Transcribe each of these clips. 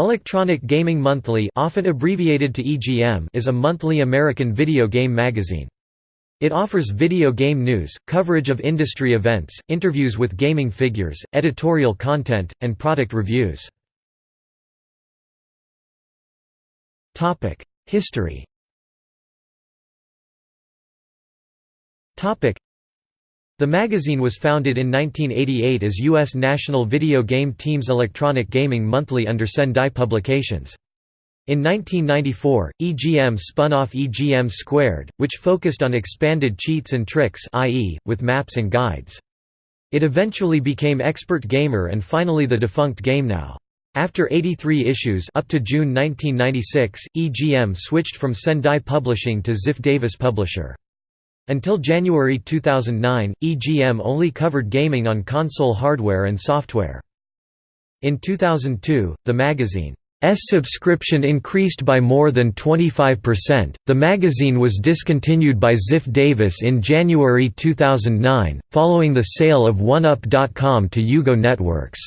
Electronic Gaming Monthly often abbreviated to EGM is a monthly American video game magazine. It offers video game news, coverage of industry events, interviews with gaming figures, editorial content, and product reviews. History the magazine was founded in 1988 as U.S. National Video Game Team's Electronic Gaming Monthly under Sendai Publications. In 1994, EGM spun off EGM Squared, which focused on expanded cheats and tricks i.e., with maps and guides. It eventually became Expert Gamer and finally the defunct GameNow. After 83 issues up to June 1996, EGM switched from Sendai Publishing to Ziff Davis Publisher. Until January 2009, EGM only covered gaming on console hardware and software. In 2002, the magazine's subscription increased by more than 25%. The magazine was discontinued by Ziff Davis in January 2009, following the sale of OneUp.com to UGO Networks.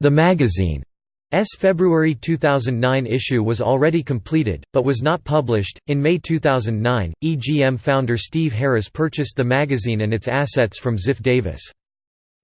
The magazine S February 2009 issue was already completed, but was not published. In May 2009, EGM founder Steve Harris purchased the magazine and its assets from Ziff Davis.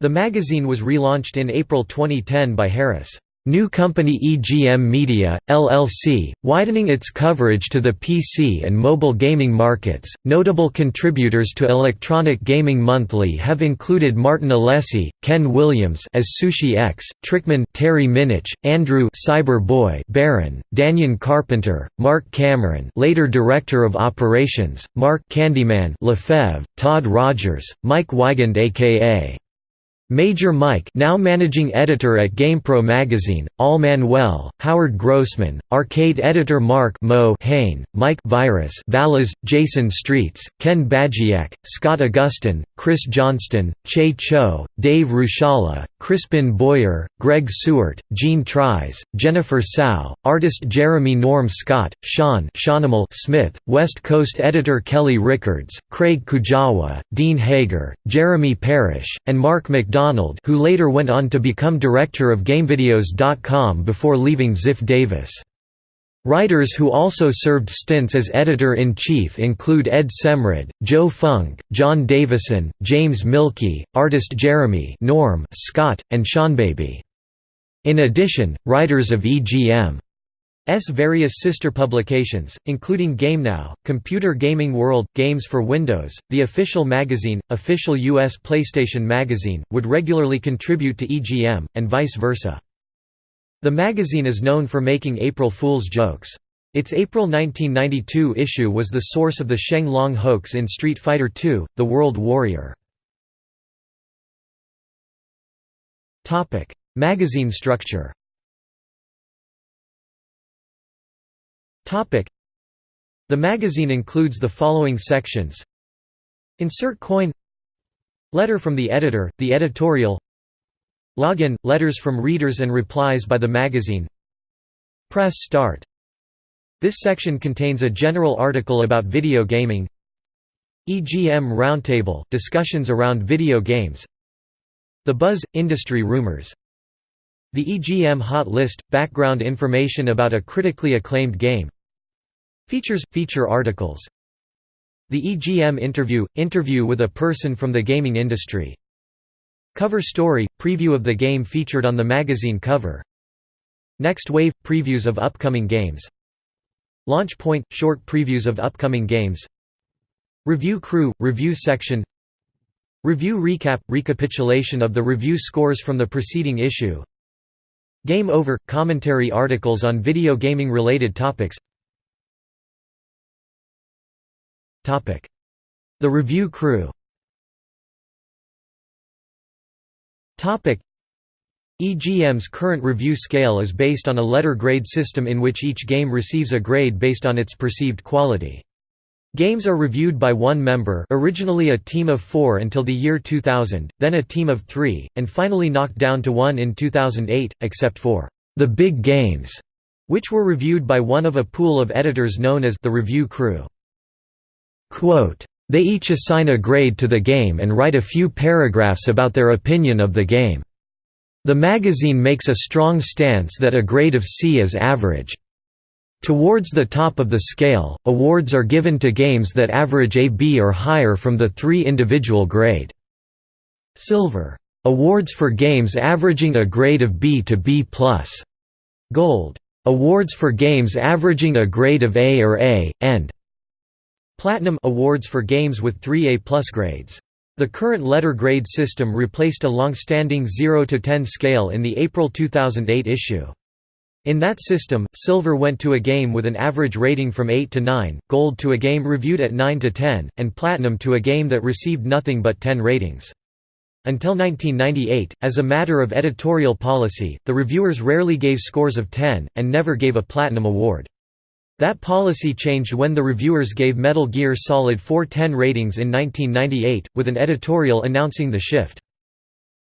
The magazine was relaunched in April 2010 by Harris. New company EGM Media, LLC, widening its coverage to the PC and mobile gaming markets. Notable contributors to Electronic Gaming Monthly have included Martin Alessi, Ken Williams as Sushi X, Trickman Terry Minnich, Andrew Cyber Boy Baran, Danyon Carpenter, Mark Cameron, later Director of Operations, Mark Candyman Lefebvre, Todd Rogers, Mike Weigand aka Major Mike now managing editor at GamePro magazine, Al Manuel, Howard Grossman, arcade editor Mark Mo Hain, Mike Virus Valas, Jason Streets, Ken Bagiek, Scott Augustin, Chris Johnston, Che Chou, Dave Ruchala, Crispin Boyer, Greg Sewart, Gene Tries, Jennifer Tsao, artist Jeremy Norm Scott, Sean Smith, West Coast editor Kelly Rickards, Craig Kujawa, Dean Hager, Jeremy Parish, and Mark McDonald who later went on to become director of GameVideos.com before leaving Ziff Davis. Writers who also served stints as editor-in-chief include Ed Semrad, Joe Funk, John Davison, James Mielke, artist Jeremy Norm Scott, and Seanbaby. In addition, writers of EGM S various sister publications, including GameNow, Computer Gaming World, Games for Windows, the official magazine, official U.S. PlayStation magazine, would regularly contribute to EGM, and vice versa. The magazine is known for making April Fool's jokes. Its April 1992 issue was the source of the Sheng Long hoax in Street Fighter II, The World Warrior. Magazine structure The magazine includes the following sections Insert coin Letter from the editor, the editorial Login – letters from readers and replies by the magazine. Press start. This section contains a general article about video gaming EGM Roundtable – discussions around video games The Buzz – industry rumors the EGM Hot List – background information about a critically acclaimed game Features – feature articles The EGM Interview – interview with a person from the gaming industry Cover story – preview of the game featured on the magazine cover. Next Wave – previews of upcoming games. Launch Point – short previews of upcoming games. Review Crew – review section. Review Recap – recapitulation of the review scores from the preceding issue. Game Over – commentary articles on video gaming related topics. The review crew EGM's current review scale is based on a letter grade system in which each game receives a grade based on its perceived quality. Games are reviewed by one member originally a team of four until the year 2000, then a team of three, and finally knocked down to one in 2008, except for the big games, which were reviewed by one of a pool of editors known as the review crew. Quote, they each assign a grade to the game and write a few paragraphs about their opinion of the game. The magazine makes a strong stance that a grade of C is average. Towards the top of the scale, awards are given to games that average a B or higher from the three individual grade. Silver. Awards for games averaging a grade of B to B+. gold. Awards for games averaging a grade of A or A, and Platinum awards for games with 3 A+ grades. The current letter grade system replaced a long-standing 0 to 10 scale in the April 2008 issue. In that system, silver went to a game with an average rating from 8 to 9, gold to a game reviewed at 9 to 10, and platinum to a game that received nothing but 10 ratings. Until 1998, as a matter of editorial policy, the reviewers rarely gave scores of 10, and never gave a platinum award. That policy changed when the reviewers gave Metal Gear Solid 4 10 ratings in 1998, with an editorial announcing the shift.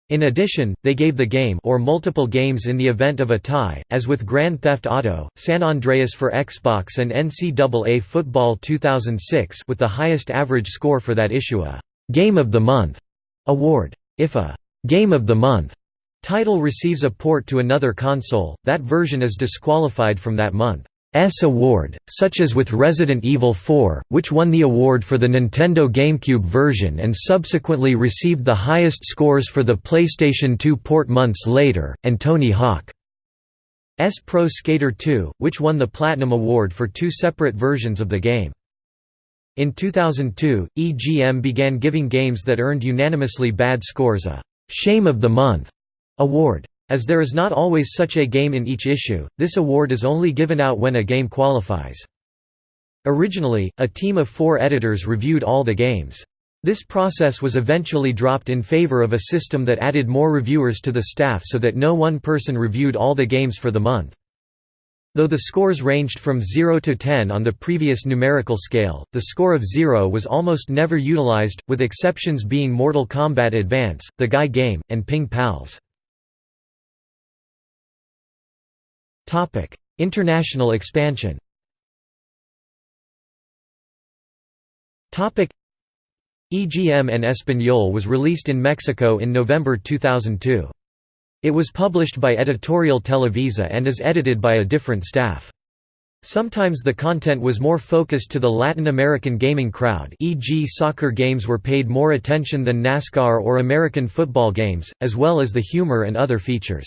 In addition, they gave the game or multiple games in the event of a tie, as with Grand Theft Auto, San Andreas for Xbox and NCAA Football 2006 with the highest average score for that issue a «Game of the Month» award. If a «Game of the Month» title receives a port to another console, that version is disqualified from that month. S award, such as with Resident Evil 4, which won the award for the Nintendo GameCube version and subsequently received the highest scores for the PlayStation 2 port months later, and Tony Hawk's Pro Skater 2, which won the Platinum Award for two separate versions of the game. In 2002, EGM began giving games that earned unanimously bad scores a «Shame of the Month» award. As there is not always such a game in each issue, this award is only given out when a game qualifies. Originally, a team of four editors reviewed all the games. This process was eventually dropped in favor of a system that added more reviewers to the staff so that no one person reviewed all the games for the month. Though the scores ranged from 0 to 10 on the previous numerical scale, the score of 0 was almost never utilized, with exceptions being Mortal Kombat Advance, The Guy Game, and Ping Pals. International expansion Topic: EGM en Español was released in Mexico in November 2002. It was published by Editorial Televisa and is edited by a different staff. Sometimes the content was more focused to the Latin American gaming crowd e.g. soccer games were paid more attention than NASCAR or American football games, as well as the humor and other features.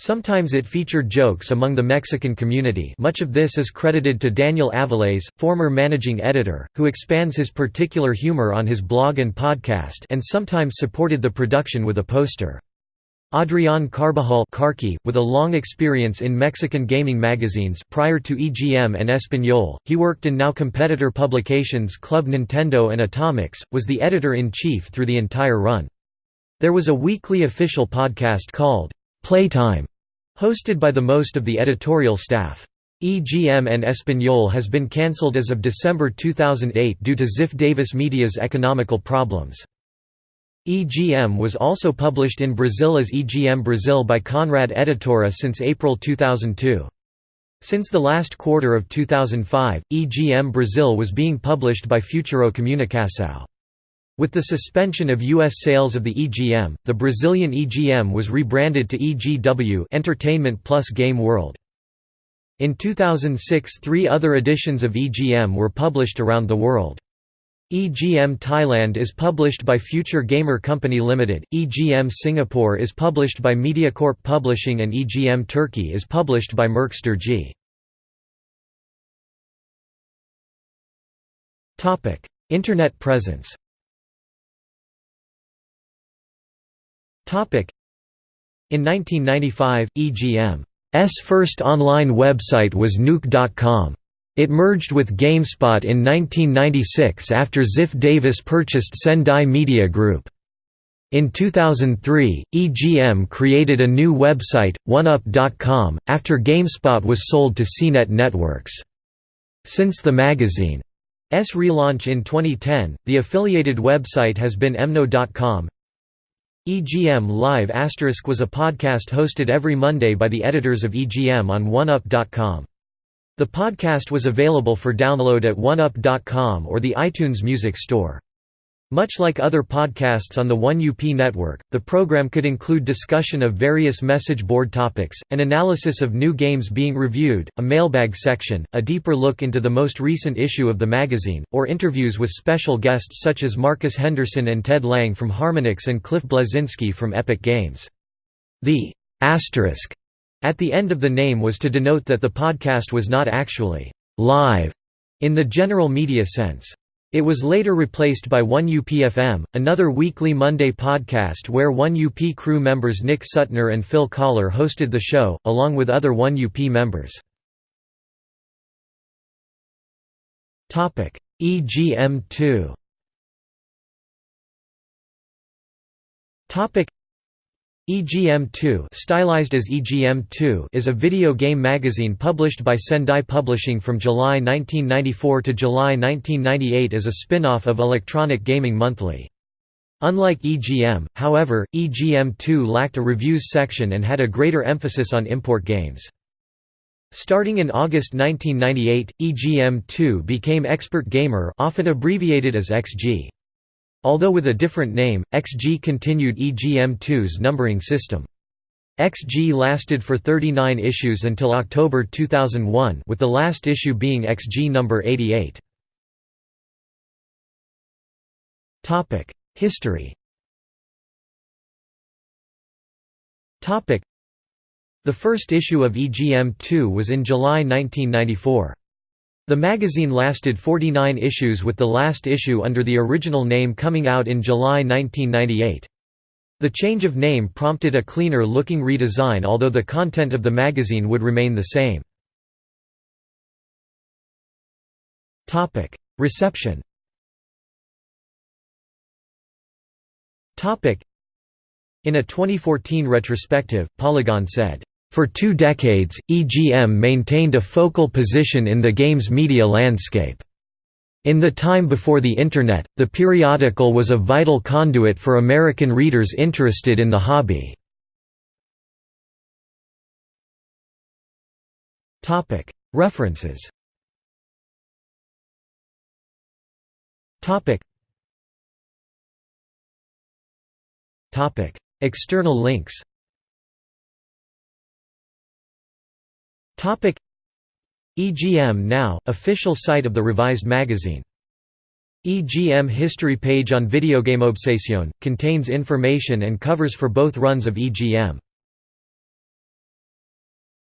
Sometimes it featured jokes among the Mexican community much of this is credited to Daniel Aviles, former managing editor, who expands his particular humor on his blog and podcast and sometimes supported the production with a poster. Adrián Carbajal Carkey, with a long experience in Mexican gaming magazines prior to EGM en Español, he worked in now competitor publications Club Nintendo and Atomix, was the editor-in-chief through the entire run. There was a weekly official podcast called Playtime, hosted by the most of the editorial staff. EGM en Español has been cancelled as of December 2008 due to Ziff Davis Media's economical problems. EGM was also published in Brazil as EGM Brazil by Conrad Editora since April 2002. Since the last quarter of 2005, EGM Brazil was being published by Futuro Comunicação. With the suspension of U.S. sales of the EGM, the Brazilian EGM was rebranded to EGW Entertainment Plus Game World. In 2006 three other editions of EGM were published around the world. EGM Thailand is published by Future Gamer Company Limited, EGM Singapore is published by MediaCorp Publishing and EGM Turkey is published by Merkster G. Internet presence In 1995, EGM's first online website was Nuke.com. It merged with GameSpot in 1996 after Ziff Davis purchased Sendai Media Group. In 2003, EGM created a new website, OneUp.com, after GameSpot was sold to CNET Networks. Since the magazine's relaunch in 2010, the affiliated website has been Emno.com. EGM Live was a podcast hosted every Monday by the editors of EGM on OneUp.com. The podcast was available for download at OneUp.com or the iTunes Music Store. Much like other podcasts on the 1UP network, the program could include discussion of various message board topics, an analysis of new games being reviewed, a mailbag section, a deeper look into the most recent issue of the magazine, or interviews with special guests such as Marcus Henderson and Ted Lang from Harmonix and Cliff Bleszinski from Epic Games. The asterisk at the end of the name was to denote that the podcast was not actually live in the general media sense. It was later replaced by 1UP-FM, another weekly Monday podcast where 1UP crew members Nick Suttner and Phil Kollar hosted the show, along with other 1UP members. EGM2 EGM2 stylized as EGM2 is a video game magazine published by Sendai Publishing from July 1994 to July 1998 as a spin-off of Electronic Gaming Monthly. Unlike EGM, however, EGM2 lacked a reviews section and had a greater emphasis on import games. Starting in August 1998, EGM2 became Expert Gamer often abbreviated as XG. Although with a different name, XG continued EGM2's numbering system. XG lasted for 39 issues until October 2001 with the last issue being XG number 88. History The first issue of EGM2 was in July 1994. The magazine lasted 49 issues with the last issue under the original name coming out in July 1998. The change of name prompted a cleaner-looking redesign although the content of the magazine would remain the same. Reception In a 2014 retrospective, Polygon said, for two decades, EGM maintained a focal position in the games media landscape. In the time before the Internet, the periodical was a vital conduit for American readers interested in the hobby. References External links Topic EGM Now, official site of the revised magazine. EGM history page on Videogame Obsession, contains information and covers for both runs of EGM.